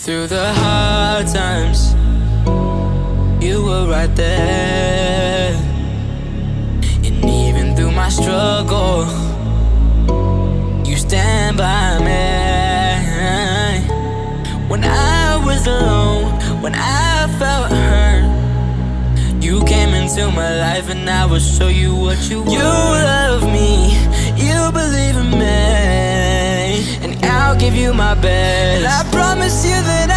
Through the hard times, you were right there. And even through my struggle, you stand by me. When I was alone, when I felt hurt, you came into my life and I will show you what you want. You love me, you believe in me, and I'll give you my best. And I promise you that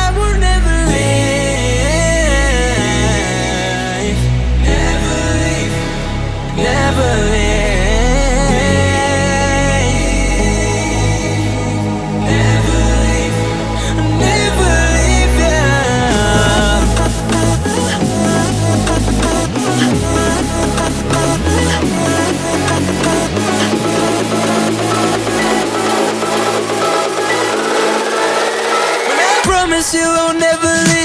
You I'll never leave.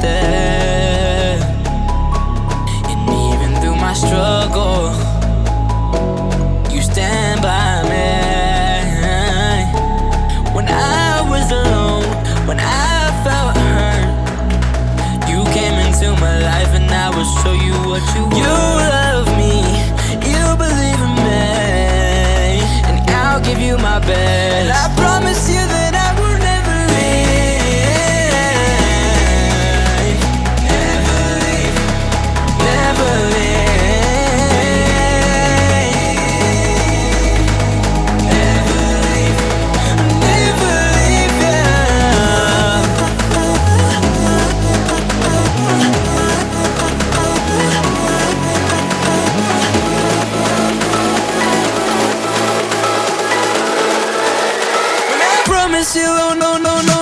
There. And even through my struggle, you stand by me. When I was alone, when I felt hurt, you came into my life and I will show you what you. You still, oh no, no, no.